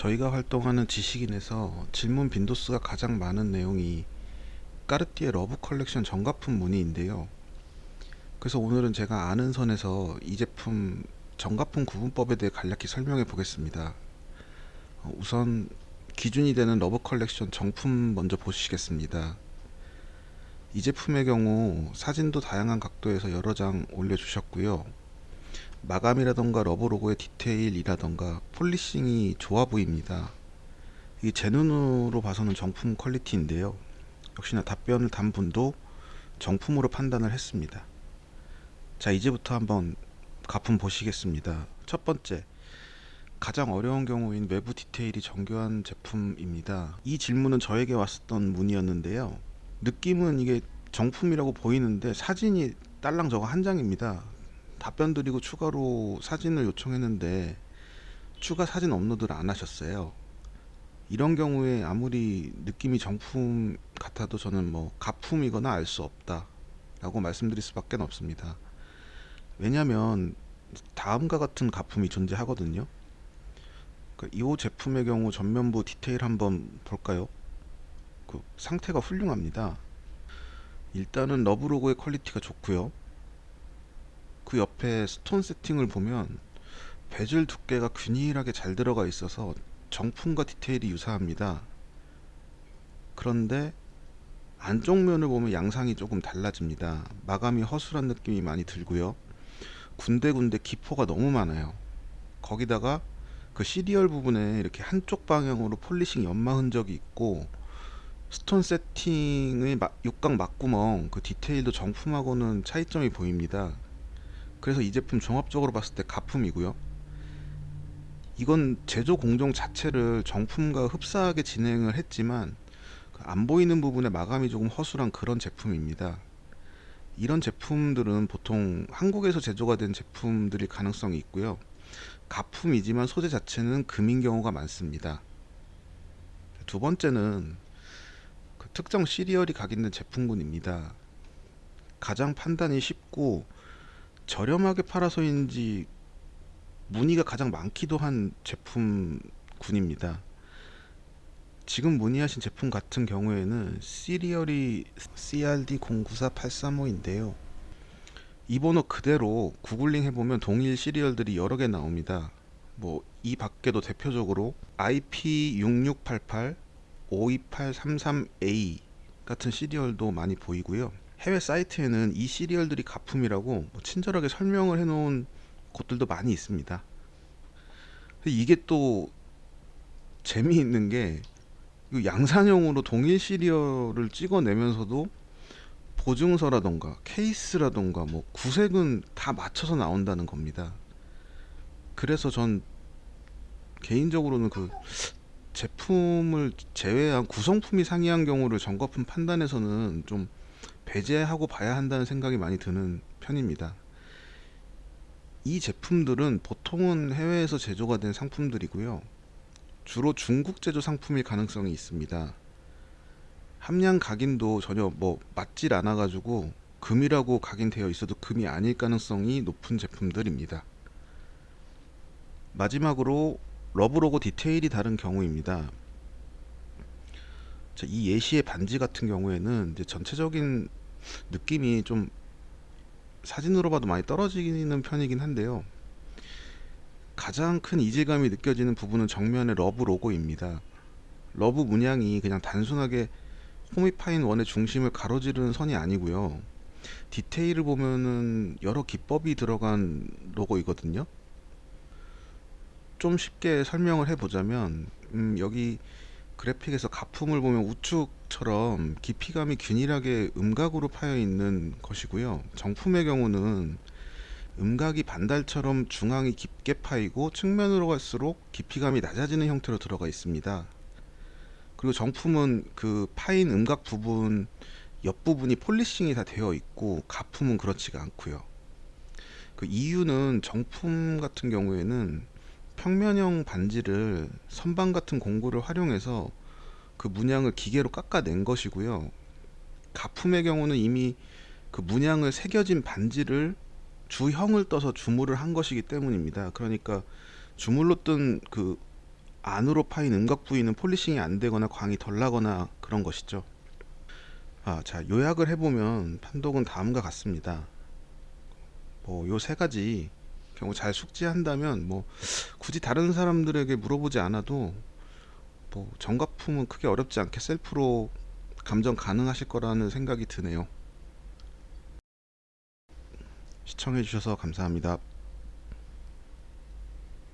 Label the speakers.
Speaker 1: 저희가 활동하는 지식인에서 질문 빈도수가 가장 많은 내용이 까르띠에 러브 컬렉션 정가품 문의인데요. 그래서 오늘은 제가 아는 선에서 이 제품 정가품 구분법에 대해 간략히 설명해 보겠습니다. 어, 우선 기준이 되는 러브 컬렉션 정품 먼저 보시겠습니다. 이 제품의 경우 사진도 다양한 각도에서 여러 장 올려주셨고요. 마감이라던가 러브 로고의 디테일이라던가 polishing이 좋아 보입니다. 이게 제 눈으로 봐서는 정품 quality인데요. 역시나 답변을 단 분도 정품으로 판단을 했습니다. 자 이제부터 한번 가품 보시겠습니다. 첫 번째 가장 어려운 경우인 외부 디테일이 정교한 제품입니다. 이 질문은 저에게 왔었던 문의였는데요. 느낌은 이게 정품이라고 보이는데 사진이 딸랑 저거 한 장입니다. 답변 드리고 추가로 사진을 요청했는데 추가 사진 업로드를 안 하셨어요. 이런 경우에 아무리 느낌이 정품 같아도 저는 뭐 가품이거나 알 수 없다 라고 말씀드릴 수밖에 없습니다. 왜냐하면 다음과 같은 가품이 존재하거든요. 그러니까 이 제품의 경우 전면부 디테일 한번 볼까요? 그 상태가 훌륭합니다. 일단은 러브 로고의 quality가 좋고요. 그 옆에 스톤 세팅을 보면 베젤 두께가 균일하게 잘 들어가 있어서 정품과 디테일이 유사합니다. 그런데 안쪽 면을 보면 양상이 조금 달라집니다. 마감이 허술한 느낌이 많이 들고요. 군데군데 기포가 너무 많아요. 거기다가 그 시리얼 부분에 이렇게 한쪽 방향으로 polishing 연마 흔적이 있고 스톤 세팅의 육각 막구멍 그 디테일도 정품하고는 차이점이 보입니다. 그래서 이 제품 종합적으로 봤을 때 가품이고요. 이건 제조 공정 자체를 정품과 흡사하게 진행을 했지만 그 안 보이는 부분에 마감이 조금 허술한 그런 제품입니다. 이런 제품들은 보통 한국에서 제조가 된 제품들일 가능성이 있고요. 가품이지만 소재 자체는 금인 경우가 많습니다. 두 번째는 그 특정 시리얼이 각인된 제품군입니다. 가장 판단이 쉽고 저렴하게 팔아서인지 문의가 가장 많기도 한 제품군입니다. 지금 문의하신 제품 같은 경우에는 시리얼이 CRD094835인데요. 이 번호 그대로 구글링 해보면 동일 시리얼들이 여러 개 나옵니다. 뭐 이 밖에도 대표적으로 IP6688, 52833A 같은 시리얼도 많이 보이고요. 해외 사이트에는 이 시리얼들이 가품이라고 뭐 친절하게 설명을 해놓은 곳들도 많이 있습니다. 이게 또 재미있는 게 양산형으로 동일 시리얼을 찍어내면서도 보증서라던가 케이스라던가 뭐 구색은 다 맞춰서 나온다는 겁니다. 그래서 전 개인적으로는 그 제품을 제외한 구성품이 상이한 경우를 정거품 판단에서는 좀 배제하고 봐야 한다는 생각이 많이 드는 편입니다. 이 제품들은 보통은 해외에서 제조가 된 상품들이고요. 주로 중국 제조 상품일 가능성이 있습니다. 함량 각인도 전혀 뭐 맞질 않아 가지고 금이라고 각인되어 있어도 금이 아닐 가능성이 높은 제품들입니다. 마지막으로 러브 로고 디테일이 다른 경우입니다. 이 예시의 반지 같은 경우에는 전체적인 느낌이 좀 사진으로 봐도 많이 떨어지는 편이긴 한데요. 가장 큰 이질감이 느껴지는 부분은 정면의 러브 로고입니다. 러브 문양이 그냥 단순하게 홈이 파인 원의 중심을 가로지르는 선이 아니고요. 디테일을 보면은 여러 기법이 들어간 로고이거든요. 좀 쉽게 설명을 해보자면 음 여기 그래픽에서 가품을 보면 우측처럼 깊이감이 균일하게 음각으로 파여 있는 것이고요. 정품의 경우는 음각이 반달처럼 중앙이 깊게 파이고 측면으로 갈수록 깊이감이 낮아지는 형태로 들어가 있습니다. 그리고 정품은 그 파인 음각 부분 옆부분이 폴리싱이 다 되어 있고 가품은 그렇지가 않고요. 그 이유는 정품 같은 경우에는 평면형 반지를 선반 같은 공구를 활용해서 그 문양을 기계로 깎아낸 것이고요 가품의 경우는 이미 그 문양을 새겨진 반지를 주형을 떠서 주물을 한 것이기 때문입니다 그러니까 주물로 뜬 그 안으로 파인 음각 부위는 폴리싱이 안 되거나 광이 덜 나거나 그런 것이죠. 아, 자, 요약을 해보면 판독은 다음과 같습니다. 뭐, 요 세 가지 경우 잘 숙지한다면 뭐, 굳이 다른 사람들에게 물어보지 않아도 뭐, 정가품은 크게 어렵지 않게 셀프로 감정 가능하실 거라는 생각이 드네요. 시청해주셔서 감사합니다.